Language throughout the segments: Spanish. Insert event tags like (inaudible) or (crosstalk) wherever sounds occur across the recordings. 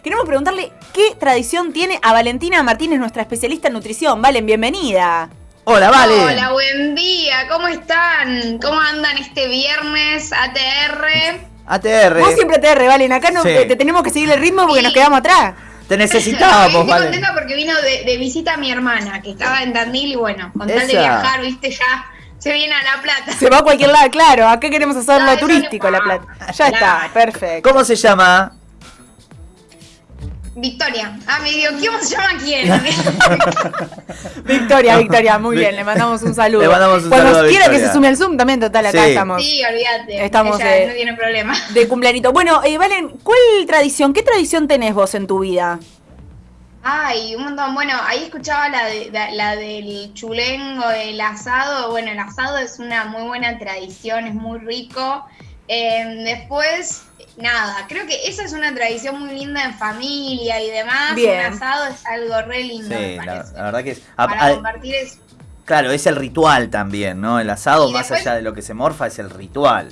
Queremos preguntarle qué tradición tiene a Valentina Martínez, nuestra especialista en nutrición. Valen, bienvenida. Hola, Vale. Hola, buen día. ¿Cómo están? ¿Cómo andan este viernes ATR? ATR. Vos siempre ATR, Valen. Acá no, Sí. te, te tenemos que seguir el ritmo porque Sí. nos quedamos atrás. Te necesitábamos, (laughs) estoy Vale. contenta porque vino de, de visita mi hermana, que estaba en Tandil y bueno, con tal de viajar, viste, ya se viene a La Plata. Se va a cualquier lado, claro. Acá queremos hacerlo No, turístico, no La. Plata. Ya está, perfecto. ¿Cómo se llama? Victoria. Ah, me digo, ¿cómo se llama quién? (laughs) Victoria, Victoria, muy bien, le mandamos un saludo. Le mandamos un Cuando saludo quiera que se sume al Zoom, también, total, acá Sí. estamos sí, olvídate. Estamos, Ella eh, no tiene problema. de cumpleañito. Bueno, eh, Valen, ¿cuál tradición, qué tradición tenés vos en tu vida? Ay, un montón. Bueno, ahí escuchaba la, de, la, la del chulengo, el asado. Bueno, el asado es una muy buena tradición, es muy rico. Eh, después, nada, creo que esa es una tradición muy linda en familia y demás. Bien. Un asado es algo re lindo, me Sí, la, parece. la verdad que es. a- Para a- compartir es... claro, es el ritual también, ¿no? El asado, Y más después- allá de lo que se morfa, es el ritual.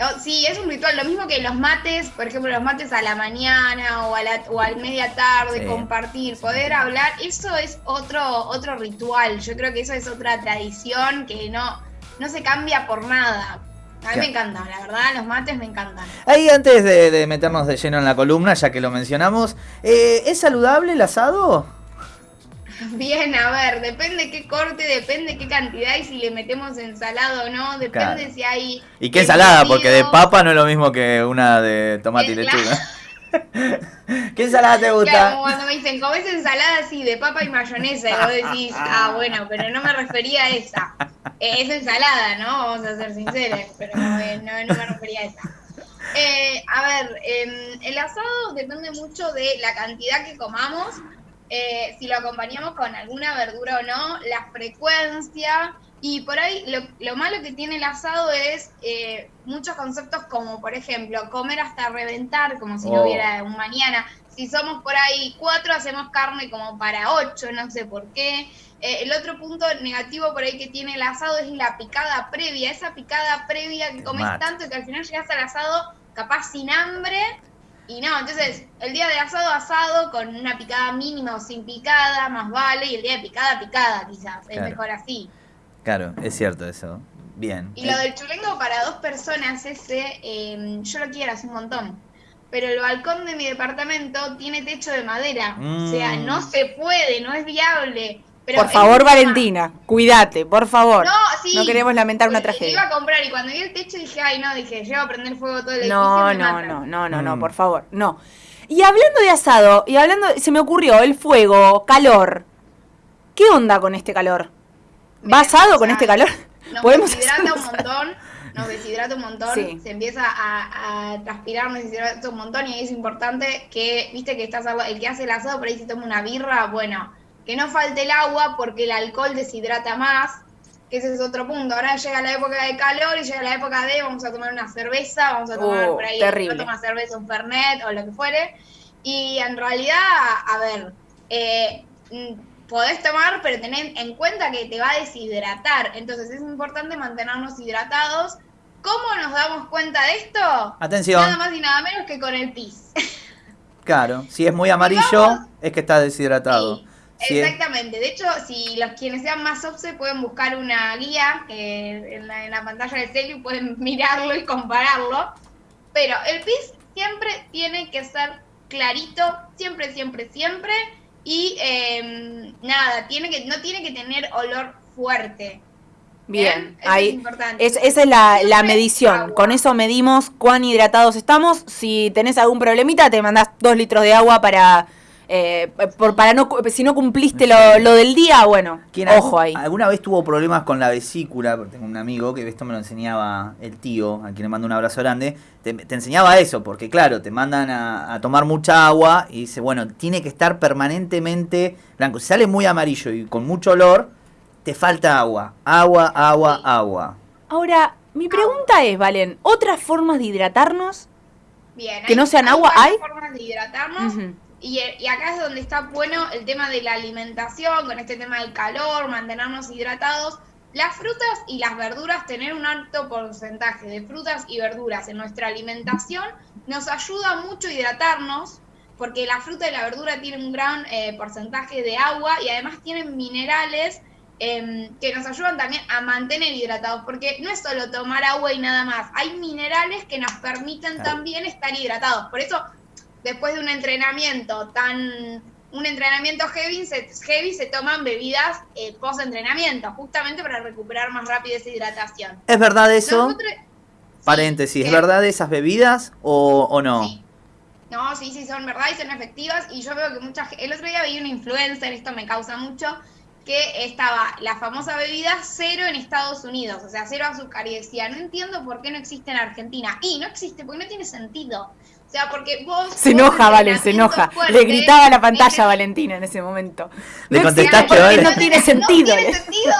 oh, sí, es un ritual, lo mismo que los mates, por ejemplo, los mates a la mañana o a la o al media tarde, Sí. compartir, poder hablar, eso es otro otro ritual. Yo creo que eso es otra tradición que no no se cambia por nada. A mí me encantan, la verdad, los mates me encantan. Ahí, antes de, de meternos de lleno en la columna, ya que lo mencionamos, eh, ¿es saludable el asado? (laughs) Bien, a ver, depende qué corte, depende qué cantidad y si le metemos ensalada o no, depende Claro. si hay... ¿Y qué ensalada? Porque de papa no es lo mismo que una de tomate y Eh, lechuga. (laughs) ¿Qué ensalada te Claro, gusta? como cuando me dicen, ¿comés ensalada así de papa y mayonesa? Y vos decís, ah, bueno, pero no me refería a esa. Eh, es ensalada, ¿no? Vamos a ser sinceros, pero eh, no, no me refería a esa. Eh, a ver, em, el asado depende mucho de la cantidad que comamos, eh, si lo acompañamos con alguna verdura o no, la frecuencia. Y por ahí lo, lo malo que tiene el asado es eh, muchos conceptos como, por ejemplo, comer hasta reventar, como si no Oh. hubiera un mañana. Si somos por ahí cuatro, hacemos carne como para ocho, no sé por qué. Eh, el otro punto negativo por ahí que tiene el asado es la picada previa, esa picada previa que comes tanto que al final llegas al asado capaz sin hambre y no, entonces el día de asado asado con una picada mínima o sin picada, más vale, y el día de picada picada quizás, es mejor así. Claro, es cierto eso. Bien. Y lo del chulengo para dos personas ese, eh, yo lo quiero hace un montón. Pero el balcón de mi departamento tiene techo de madera. O sea, Mm. no se puede, no es viable. Pero por favor, Valentina, cuídate, por favor. No, sí. No queremos lamentar una Porque tragedia. Iba a comprar y cuando vi el techo dije, ay, no, dije, llevo a prender fuego todo el. No, no, matan". no, no, no, no, Mm. por favor, no. Y hablando de asado, y hablando, se me ocurrió el fuego, calor. ¿Qué onda con este calor? ¿Va Mira, asado o con este calor? Nos Podemos deshidrata un montón, nos deshidrata un montón, Sí. se empieza a, a transpirar, nos deshidrata un montón y ahí es importante que, viste que estás el que hace el asado por ahí se toma una birra, bueno, que no falte el agua porque el alcohol deshidrata más, que ese es otro punto. Ahora llega la época de calor y llega la época de vamos a tomar una cerveza, vamos a tomar Oh, por ahí terrible. toma cerveza, un fernet o lo que fuere. Y en realidad, a ver, eh, podés tomar, pero tened en cuenta que te va a deshidratar. Entonces es importante mantenernos hidratados. ¿Cómo nos damos cuenta de esto? Atención. Nada más y nada menos que con el pis. (laughs) Claro, si es muy amarillo, vamos- es que está deshidratado. Sí, es- Exactamente. De hecho, si los quienes sean más obse pueden buscar una guía que en la, en la pantalla del celu pueden (laughs) mirarlo y compararlo. Pero el pis siempre tiene que ser clarito, siempre, siempre, siempre. Y eh, nada, tiene que, no tiene que tener olor fuerte. Bien, Eso ahí. es importante. Es, esa es la, la medición. agua. Con eso medimos cuán hidratados estamos. Si tenés algún problemita, te mandás dos litros de agua para. Eh, por, para no, si no cumpliste lo, lo del día, bueno, ¿Quién ojo ahí. ¿Alguna vez tuvo problemas con la vesícula? Porque tengo un amigo que esto me lo enseñaba el tío, a quien le mando un abrazo grande. Te, te enseñaba eso, porque claro, te mandan a, a tomar mucha agua y dice, bueno, tiene que estar permanentemente blanco. Si sale muy amarillo y con mucho olor, te falta agua. Agua, agua, Sí. agua. Ahora, mi pregunta es, Valen, ¿otras formas de hidratarnos? Bien, que hay- no sean agua, ¿hay? formas de hidratarnos. Y, y acá es donde está bueno el tema de la alimentación, con este tema del calor, mantenernos hidratados. Las frutas y las verduras, tener un alto porcentaje de frutas y verduras en nuestra alimentación nos ayuda mucho a hidratarnos. porque la fruta y la verdura tienen un gran eh, porcentaje de agua y además tienen minerales em, que nos ayudan también a mantener hidratados, porque no es solo tomar agua y nada más, hay minerales que nos permiten también estar hidratados. Por eso, después de un entrenamiento tan un entrenamiento heavy se, heavy se toman bebidas eh, post entrenamiento, justamente para recuperar más rápido esa hidratación. ¿Es verdad eso? Nosotros- Paréntesis, ¿es ¿qué? verdad esas bebidas o, o no? Sí. No, sí, sí, son verdad y son efectivas. Y yo veo que mucha gente. El otro día vi una influencer, esto me causa mucho, que estaba la famosa bebida cero en Estados Unidos, o sea, cero azúcar. Y decía, no entiendo por qué no existe en Argentina. Y no existe, porque no tiene sentido. O sea, porque vos. Se enoja, Valen, se enoja. fuerte, Le gritaba a la pantalla a Valentina en ese momento. Le No contestaste, Vale. no tiene sentido. No tiene sentido.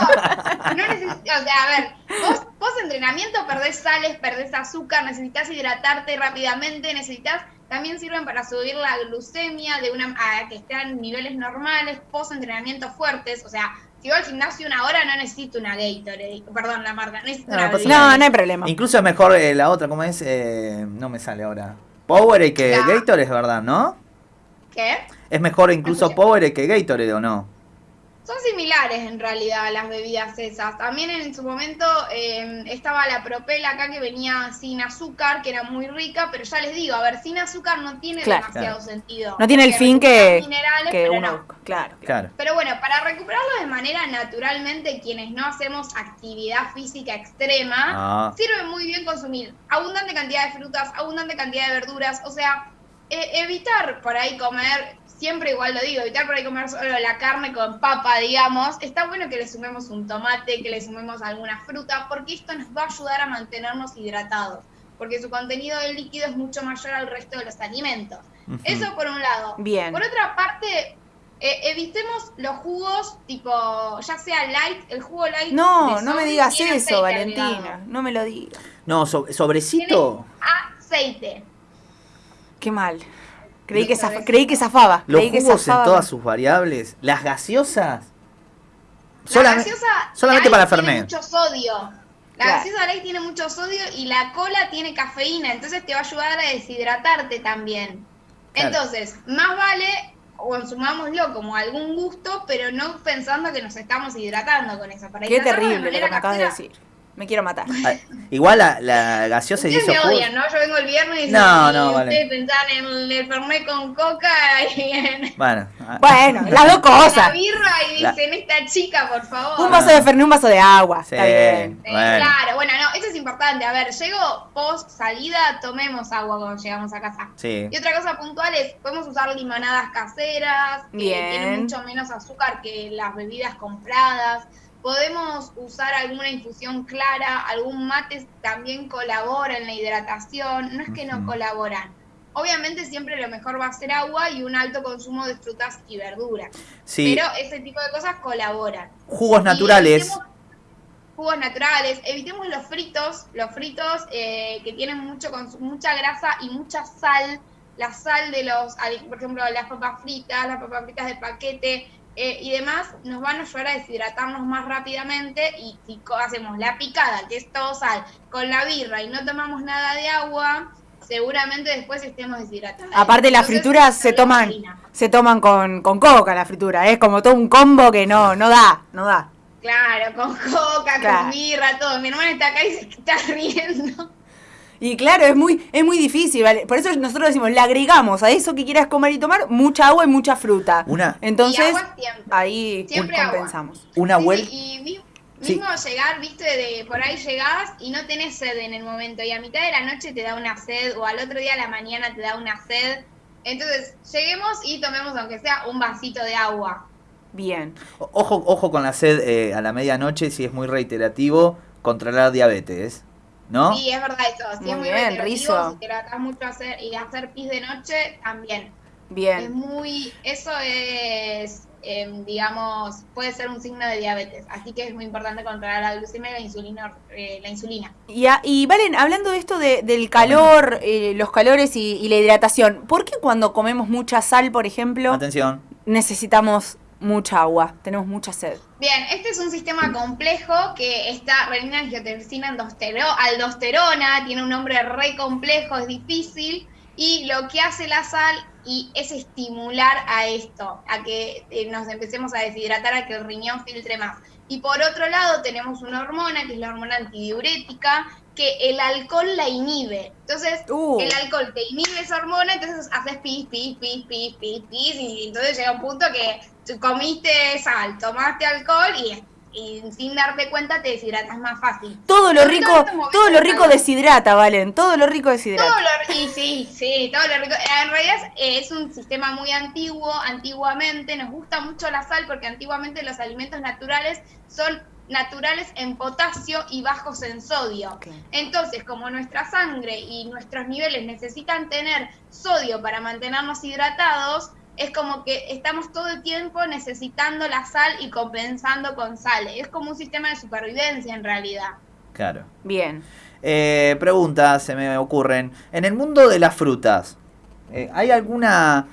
No o sea, a ver, vos, vos entrenamiento perdés sales, perdés azúcar, necesitas hidratarte rápidamente, necesitas, también sirven para subir la glucemia de una a que estén en niveles normales, post entrenamiento fuertes, o sea, si voy al gimnasio una hora no necesito una Gatorade, perdón la marca, no necesito No, una no. No, no hay problema. Incluso es mejor eh, la otra, ¿cómo es? Eh, no me sale ahora. Powerade que Ya. Gatorade es verdad, ¿no? ¿Qué? Es mejor incluso. Powerade que Gatorade o no. Son similares en realidad las bebidas esas. También en su momento eh, estaba la Propel acá que venía sin azúcar, que era muy rica, pero ya les digo, a ver, sin azúcar no tiene Claro. demasiado Claro. sentido. No tiene el fin que, que uno no. busca. Claro. Claro. Pero bueno, para recuperarlo de manera naturalmente, quienes no hacemos actividad física extrema, Ah. sirve muy bien consumir abundante cantidad de frutas, abundante cantidad de verduras, o sea, eh, evitar por ahí comer, siempre igual lo digo, evitar por ahí comer solo la carne con papa, digamos, está bueno que le sumemos un tomate, que le sumemos alguna fruta, porque esto nos va a ayudar a mantenernos hidratados, porque su contenido de líquido es mucho mayor al resto de los alimentos. Eso por un lado. Bien. Por otra parte, eh, evitemos los jugos tipo, ya sea light, el jugo light. No, no me digas tiene eso, Valentina. agregado. No me lo digas. No, so- sobrecito. Aceite. Qué mal. Creí que, zaf- creí que zafaba. Los creí que jugos en todas sus variables. Las gaseosas. La Solamente, gaseosa solamente light para tiene Fernet. mucho sodio. La Claro. gaseosa light tiene mucho sodio y la cola tiene cafeína, entonces te va a ayudar a deshidratarte también. Claro. Entonces, más vale consumámoslo como algún gusto, pero no pensando que nos estamos hidratando con eso. Para Qué terrible lo que me acabas de decir. Me quiero matar. Ah, Igual la, la gaseosa Ustedes esos me odian, ¿no? Yo vengo el viernes y, No, y no, vale. ustedes pensaban en el, el Fernet con coca y en (laughs) Bueno, ah, Bueno, las dos (laughs) la cosas. birra y La- dicen, esta chica, por favor. Un vaso de Fernet, un vaso de agua. Sí. Está bien. Eh, Bueno. Claro, bueno, no, eso es importante. A ver, llego post salida, tomemos agua cuando llegamos a casa. sí. Y otra cosa puntual es, podemos usar limonadas caseras, que tienen mucho menos azúcar que las bebidas compradas. Podemos usar alguna infusión clara, algún mate también colabora en la hidratación, no es que no colaboran. Obviamente siempre lo mejor va a ser agua y un alto consumo de frutas y verduras. Sí. Pero ese tipo de cosas colaboran. Jugos Y naturales. Jugos naturales, evitemos los fritos, los fritos eh, que tienen mucho mucha grasa y mucha sal. La sal de los, por ejemplo, las papas fritas, las papas fritas de paquete eh, y demás, nos van a ayudar a deshidratarnos más rápidamente. Y si hacemos la picada, que es todo sal, con la birra y no tomamos nada de agua, seguramente después estemos deshidratados. Aparte las Entonces, frituras se toman, harina. se toman con, con coca la fritura, es como todo un combo que no, no da, no da. Claro, con coca, Claro. con birra, todo. Mi hermana está acá y se está (laughs) riendo. Y claro, es muy, es muy difícil, ¿vale? Por eso nosotros decimos, le agregamos a eso que quieras comer y tomar mucha agua y mucha fruta. Una, Entonces, Y agua siempre. ahí Siempre agua. compensamos. una Sí, vuelta. sí, y Sí. mismo llegar, viste, de por ahí llegás y no tenés sed en el momento. Y a mitad de la noche te da una sed, o al otro día a la mañana te da una sed. Entonces, lleguemos y tomemos, aunque sea un vasito de agua. Bien. Ojo, ojo con la sed eh, a la medianoche, si es muy reiterativo, controlar diabetes. ¿No? Sí, es verdad eso. Si Muy es muy bien, Rizo. si tratás mucho hacer y hacer pis de noche, también. Es Bien. muy, eso es, em, digamos, puede ser un signo de diabetes. Así que es muy importante controlar la glucemia y la insulina. eh, la insulina. Y, a- y Valen, hablando de esto de- del calor, eh, los calores y, y la hidratación, ¿por qué cuando comemos mucha sal, por ejemplo, Atención. necesitamos mucha agua? Tenemos mucha sed. Bien, este es un sistema complejo que está renina angiotensina aldostero- aldosterona, tiene un nombre re complejo, es difícil, y lo que hace la sal y es estimular a esto, a que eh, nos empecemos a deshidratar, a que el riñón filtre más. Y por otro lado tenemos una hormona, que es la hormona antidiurética, que el alcohol la inhibe. Entonces, Uh. el alcohol te inhibe esa hormona, entonces haces pis, pis, pis, pis, pis, pis, y entonces llega un punto que tú comiste sal, tomaste alcohol y, y sin darte cuenta te deshidratas más fácil. Todo lo rico, todo estos todo lo rico deshidrata, Valen. Todo lo rico deshidrata. Todo lo, y sí, sí, todo lo rico. En realidad es, es un sistema muy antiguo. Antiguamente nos gusta mucho la sal porque antiguamente los alimentos naturales son naturales en potasio y bajos en sodio. Entonces, como nuestra sangre y nuestros niveles necesitan tener sodio para mantenernos hidratados, es como que estamos todo el tiempo necesitando la sal y compensando con sal. Es como un sistema de supervivencia en realidad. Claro. Bien. Eh, preguntas se me ocurren. En el mundo de las frutas, eh, ¿hay alguna...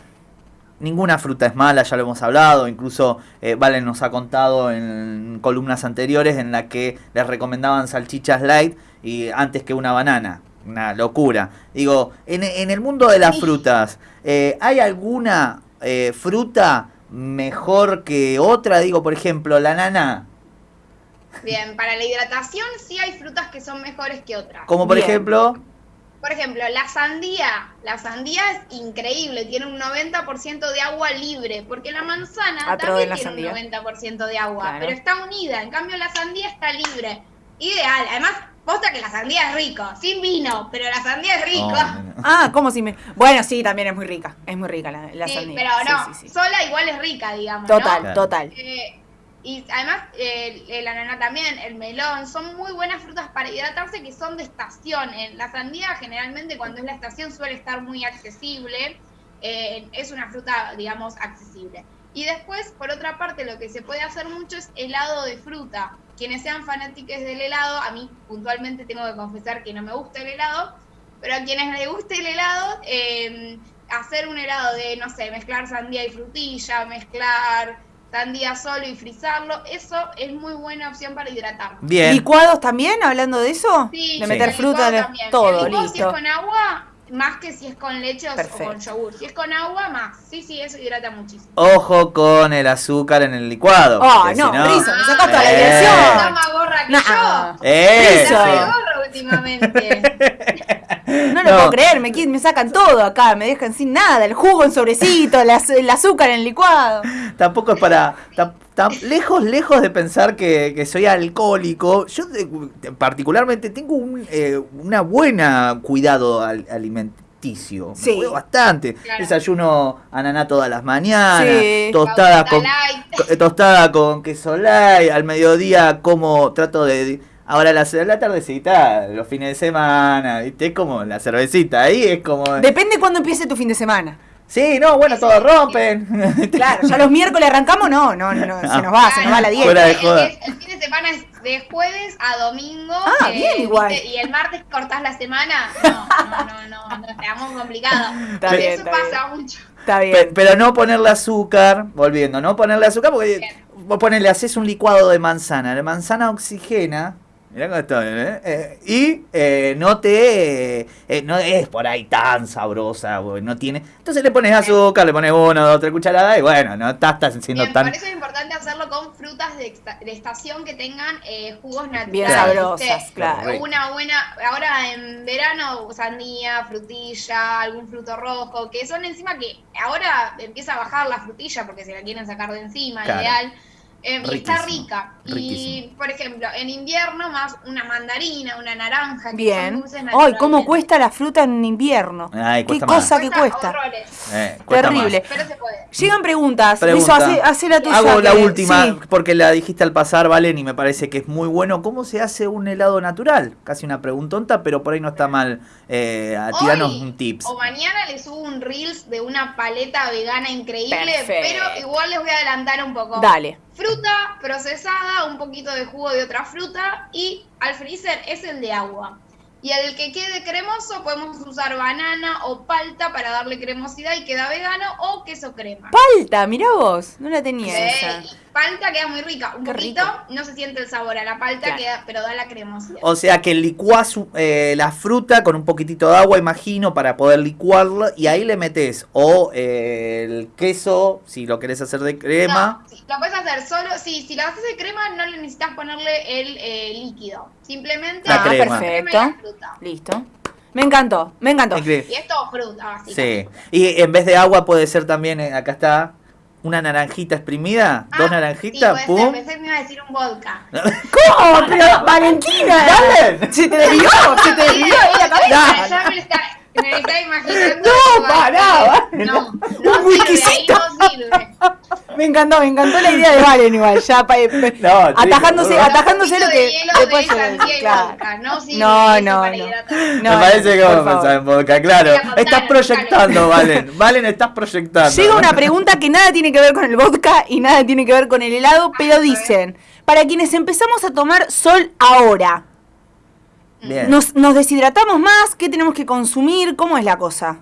Ninguna fruta es mala, ya lo hemos hablado, incluso eh, Valen nos ha contado en columnas anteriores en la que les recomendaban salchichas light y antes que una banana. Una locura. Digo, en, en el mundo de las frutas, eh, ¿hay alguna eh, fruta mejor que otra? Digo, por ejemplo, la nana. Bien, para la hidratación sí hay frutas que son mejores que otras. Como por Bien. ejemplo... Por ejemplo, la sandía. La sandía es increíble, tiene un 90% de agua libre, porque la manzana Atro de también la tiene sandía. un 90% de agua, Claro. pero está unida. En cambio, la sandía está libre. Ideal. Además, posta que la sandía es rico, sin vino, pero la sandía es rico. Oh. (laughs) Ah, ¿cómo si me.? Bueno, sí, también es muy rica. Es muy rica la, la Sí, sandía. pero no, Sí, sí, sí. sola igual es rica, digamos. ¿no? Total, Claro. total. Eh, y además, eh, ananá también, el melón, son muy buenas frutas para hidratarse que son de estación. La sandía, generalmente, cuando es la estación, suele estar muy accesible. Eh, es una fruta, digamos, accesible. Y después, por otra parte, lo que se puede hacer mucho es helado de fruta. Quienes sean fanáticos del helado, a mí puntualmente tengo que confesar que no me gusta el helado, pero a quienes les guste el helado, eh, hacer un helado de, no sé, mezclar sandía y frutilla, mezclar sandía solo y frizarlo, eso es muy buena opción para hidratar. Bien. ¿Licuados también, hablando de eso? Sí, de meter fruta, de también. todo, El licuado, Si es listo. con agua, más que si es con leche o- con yogur. Si es con agua, más. Sí, sí, eso hidrata muchísimo. Ojo con el azúcar en el licuado. Ah, no, si no últimamente. (laughs) No lo No. puedo creer, me, me sacan todo acá, me dejan sin nada, el jugo en sobrecito, el, az- el azúcar en licuado. Tampoco es para. tam- tam- lejos, lejos de pensar que, que soy alcohólico. Yo, de- de- particularmente, tengo un eh, una buena cuidado al- alimenticio. Me Sí. bastante. Claro. Desayuno ananá todas las mañanas. Sí. Tostada con, tostada con queso light. Al mediodía, como trato de. Ahora la, la tardecita, los fines de semana, ¿viste? Es como la cervecita, ahí es como... Depende cuándo empiece tu fin de semana. Sí, no, bueno, todos rompen. (laughs) Claro, ya los miércoles arrancamos, no, no, no, se nos va, se nos va la dieta. de el- joda. El, el fin de semana es de jueves a domingo. eh, Ah, bien, igual. Y el martes cortás la semana. (laughs) No, no, no, no, no, está muy complicado. Está Pero bien, eso está pasa mucho. Está bien. pero no ponerle azúcar, volviendo, no ponerle azúcar porque Bien. vos ponele, haces un licuado de manzana, la manzana oxigena, mirá cómo estoy, ¿eh? Eh, y eh, no te, eh, no es por ahí tan sabrosa, güey, no tiene, entonces le pones azúcar, le pones una, dos, tres cucharadas y bueno, no estás, estás siendo Bien, tan... por eso es importante hacerlo con frutas de, de estación que tengan eh, jugos naturales. Bien Claro. sabrosas, claro. Una buena, ahora en verano, sandía, frutilla, algún fruto rojo, que son encima que ahora empieza a bajar la frutilla porque se la quieren sacar de encima, Claro. ideal. Eh, y está Riquísimo, rica. Y, por ejemplo, en invierno más una mandarina, una naranja. que son Bien. dulces Ay. ¿cómo cuesta la fruta en invierno? Ay, Qué más. cosa que cuesta. Eh, cuesta Terrible. más. pero se puede. Llegan preguntas. Pregunta. Lizo, hace, hace la tuya. Hago la última, sí. porque la dijiste al pasar, Valen, y me parece que es muy bueno. ¿Cómo se hace un helado natural? Casi una preguntonta, pero por ahí no está mal eh, a tirarnos Hoy un tips. O mañana les subo un reels de una paleta vegana increíble, Perfecto. pero igual les voy a adelantar un poco. Dale. Fruta procesada, un poquito de jugo de otra fruta y al freezer es el de agua. Y el que quede cremoso podemos usar banana o palta para darle cremosidad y queda vegano o queso crema. Palta, mirá vos. No la tenía Sí, esa. Palta queda muy rica. Un Qué poquito, rico. no se siente el sabor a la palta, Claro. queda, pero da la cremosidad. O sea que licuás eh, la fruta con un poquitito de agua, imagino, para poder licuarla y ahí le metes o eh, el queso, si lo querés hacer de crema. No, sí, lo puedes hacer solo, sí, si lo haces de crema no le necesitas ponerle el eh, líquido. Simplemente La ah, crema. perfecto. la fruta. Listo. Me encantó, me encantó. Y es todo fruta, Sí. Y en vez de agua puede ser también, eh, acá está, una naranjita exprimida, Ah, dos sí, naranjitas, puede ser, pum. Pensé que me iba a decir un vodka. (laughs) ¿Cómo? Pero, Valentina. (laughs) Dale. Se te desvió, se te desvió la cabeza. Ya, me lo está, me lo está imaginando. No, pará. No, no Un whiskycito. Me encantó, me encantó la idea de Valen igual, ya pa- pe- (laughs) No, atajándose, no. atajándose lo que después de claro. vodka, no sirve No, no, no. No, Me parece que vamos a pensar en vodka, claro. Estás proyectando, Valen. Valen, estás proyectando. Llega una pregunta que nada tiene que ver con el vodka y nada tiene que ver con el helado, pero dicen, para quienes empezamos a tomar sol ahora, Bien. ¿nos, nos deshidratamos más? ¿Qué tenemos que consumir? ¿Cómo es la cosa?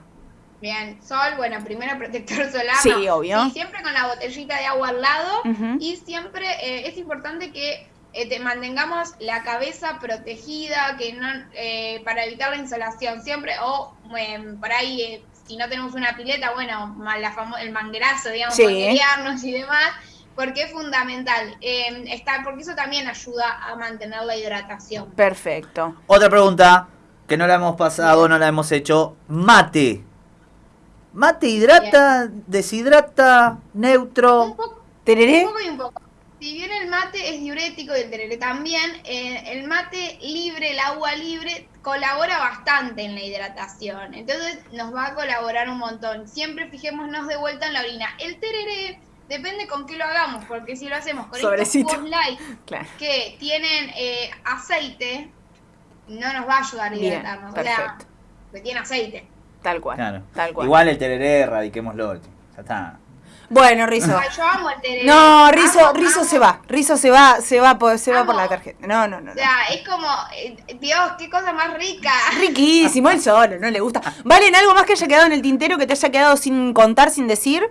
Bien, sol, bueno, primero protector (laughs) solar. Sí, ¿no? obvio. Sí, siempre con la botellita de agua al lado. Y siempre eh, es importante que eh, te mantengamos la cabeza protegida, que no eh, para evitar la insolación. Siempre, o eh, por ahí, eh, si no tenemos una pileta, bueno, la el manguerazo, digamos, Sí. manguerearnos y demás. Porque es fundamental, eh, está, porque eso también ayuda a mantener la hidratación. Perfecto. Otra pregunta que no la hemos pasado, no la hemos hecho. Mate. ¿Mate hidrata, deshidrata, neutro? Un poco ¿Tereré? Un poco y un poco. Si bien el mate es diurético y el tereré también, eh, el mate libre, el agua libre, colabora bastante en la hidratación. Entonces nos va a colaborar un montón. Siempre fijémonos de vuelta en la orina. El tereré depende con qué lo hagamos, porque si lo hacemos con Sobrecito. estos light Claro. que tienen eh, aceite, no nos va a ayudar a Bien, hidratarnos. o sea, perfecto. que tiene aceite. Tal cual. Claro. Tal cual. Igual el tereré, erradiquémoslo. Ya está. Bueno, Rizo. Ay, yo amo el tereré. No, Rizo, Amo, Rizo amo. se va. Rizo se va, se va por, se va por la tarjeta. No, no, no. O no. sea, es como, eh, Dios, qué cosa más rica. Riquísimo, él solo, no le gusta. ¿Valen algo más que haya quedado en el tintero que te haya quedado sin contar, sin decir?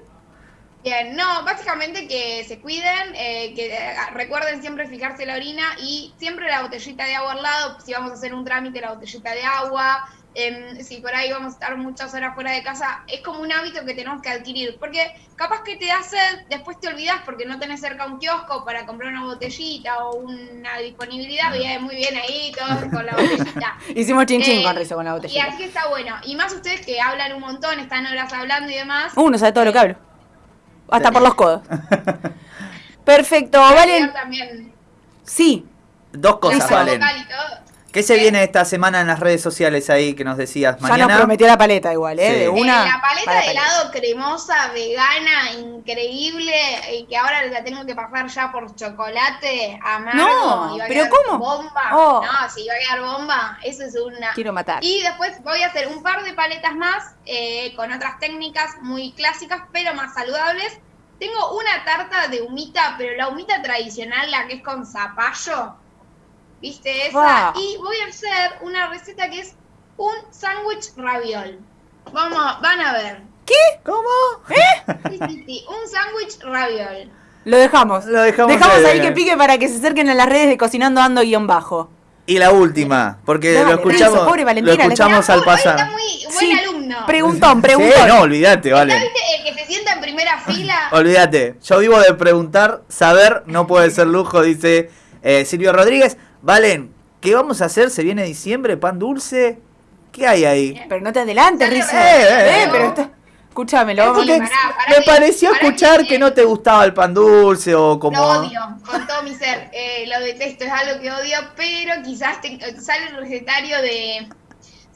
Bien, no, básicamente que se cuiden, eh, que eh, recuerden siempre fijarse la orina y siempre la botellita de agua al lado, si vamos a hacer un trámite, la botellita de agua, em, si por ahí vamos a estar muchas horas fuera de casa, es como un hábito que tenemos que adquirir, porque capaz que te sed, después te olvidas porque no tenés cerca un kiosco para comprar una botellita o una disponibilidad, bien, muy bien ahí, todos con la botellita. (laughs) Hicimos chin chin Eh, con Rizo con la Y botellita. así está bueno. Y más ustedes que hablan un montón, están horas hablando y demás. Uh, no sabe todo lo que hablo. Hasta por los codos. (laughs) Perfecto, Valen. también Dos Sí, la cosas. Valen. ¿Qué se ¿Qué? viene esta semana en las redes sociales ahí que nos decías? ya Mañana. nos prometió la paleta igual, ¿eh? Sí. De Eh, una. Eh, la paleta de paleta. helado cremosa, vegana, increíble, y que ahora la tengo que pasar ya por chocolate amargo. No, y va a ¿pero quedar cómo? Bomba. Oh. No, si va a quedar bomba, eso es una. Quiero matar. Y después voy a hacer un par de paletas más eh, con otras técnicas muy clásicas, pero más saludables. Tengo una tarta de humita, pero la humita tradicional, la que es con zapallo. ¿Viste esa? Wow. Y voy a hacer una receta que es un sándwich raviol. Vamos, van a ver. ¿Cómo? Sí, sí, sí, un sándwich raviol. Lo dejamos. Lo dejamos Dejamos ahí. ahí que pique para que se acerquen a las redes de Cocinando Ando guion bajo. Y la última, porque Dale, lo escuchamos, pobre lo escuchamos al pasar. Está muy buen Sí, alumno. Preguntón, Sí, preguntón. no, olvídate, ¿Ya vale. viste el que se sienta en primera (laughs) fila? Olvídate. Yo vivo de preguntar, saber no puede ser lujo, dice eh, Silvio Rodríguez. Valen, ¿qué vamos a hacer? ¿Se viene diciembre? ¿Pan dulce? ¿Qué hay ahí? Pero no te adelantes, Rizo. eh, eh, Eh, pero está... Escúchame, lo vamos pará me pareció que escuchar que no te gustaba el pan dulce o como... Lo odio, con todo mi ser. Eh, lo detesto, es algo que odio, pero quizás te- sale el recetario de.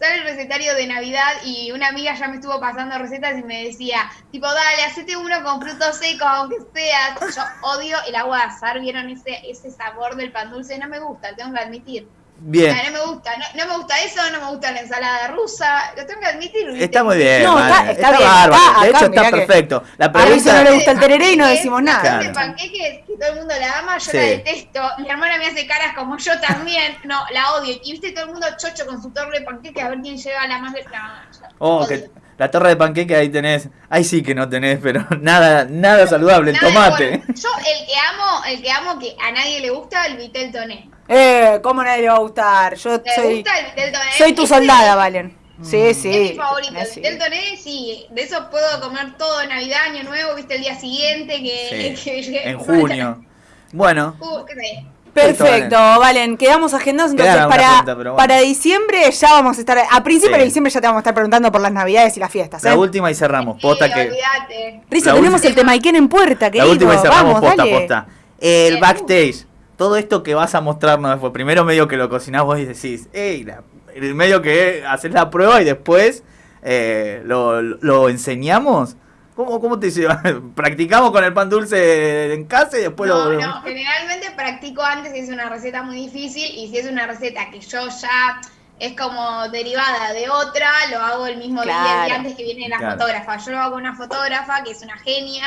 Sale el recetario de Navidad y una amiga ya me estuvo pasando recetas y me decía, tipo, dale, hacete uno con frutos secos, aunque sea. Yo odio el agua de azar, ¿vieron ese, ese sabor del pan dulce? No me gusta, tengo que admitir. Bien, No, no me gusta, no, no me gusta eso, no me gusta la ensalada rusa, lo tengo que admitir. está muy bien. No, está- está bien, bárbaro. acá- de acá, hecho, está mirá que- perfecto. La A no le gusta el tereré y no decimos nada. Claro. de panqueques, que todo el mundo la ama, yo Sí. la detesto. Mi hermana me hace caras como yo también. No, la odio. Y viste todo el mundo chocho con su torre de panqueques a ver quién lleva la más. No, yo Oh, que La torre de panqueque ahí tenés, ahí sí que no tenés, pero (laughs) nada, nada saludable, el Nada, tomate. bueno, yo el que amo, el que amo que a nadie le gusta, el Vitel Toné. Eh, ¿cómo nadie le va a gustar? Yo ¿Te soy, gusta el soy tu soldada, Valen. Sí, Es sí. mi favorito, eh, el sí. Vitel Toné, sí, de eso puedo comer todo Navidad, Año Nuevo, viste el día siguiente que, Sí, (laughs) que llegue- en junio. Bueno, Uh, qué sé. Perfecto, Valen, quedamos agendados entonces para, pregunta, pero bueno. para diciembre ya vamos a estar, a principio Sí. de diciembre ya te vamos a estar preguntando por las navidades y las fiestas, ¿eh? la última y cerramos. Posta Sí, que. Risa, la tenemos última- el tema Iken en puerta, La última y cerramos, vamos, posta, dale. posta. El backstage. Todo esto que vas a mostrarnos después. Primero medio que lo cocinás vos y decís, ey, la- el medio que haces la prueba y después eh, lo, lo enseñamos. ¿Cómo, ¿Cómo te llevas? (laughs) ¿Practicamos con el pan dulce en casa y después No, lo... no, generalmente practico antes si es una receta muy difícil y si es una receta que yo ya es como derivada de otra, lo hago el mismo día, el Claro. día antes que viene la Claro. fotógrafa. Yo lo hago con una fotógrafa que es una genia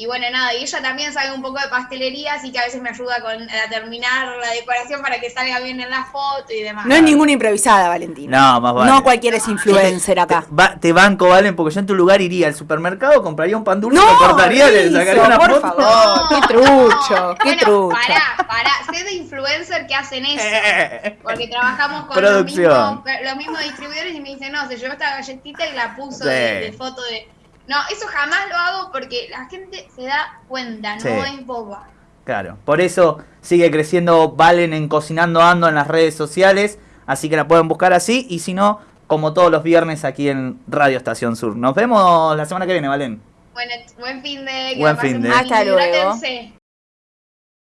y bueno, nada, y ella también sabe un poco de pastelería, así que a veces me ayuda con, a terminar la decoración para que salga bien en la foto y demás. No es ninguna improvisada, Valentina. No, más vale. No cualquiera es influencer acá. Te, va- te banco, Valen, porque yo en tu lugar iría al supermercado, compraría un pan dulce, No, lo cortaría, le sacaría una por foto. favor. qué trucho, qué bueno, trucho. Pará, pará, sé de influencer que hacen eso. Porque trabajamos con Producción. Los, mismos, los mismos distribuidores y me dicen, no, se llevó esta galletita y la puso Sí. de, de foto de... No, eso jamás lo hago porque la gente se da cuenta, no Sí. es boba. Claro, por eso sigue creciendo Valen en Cocinando Ando en las redes sociales, así que la pueden buscar así, y si no, como todos los viernes aquí en Radio Estación Sur. Nos vemos la semana que viene, Valen. Bueno, buen fin de... Buen fin de. Hasta luego. hidrátense.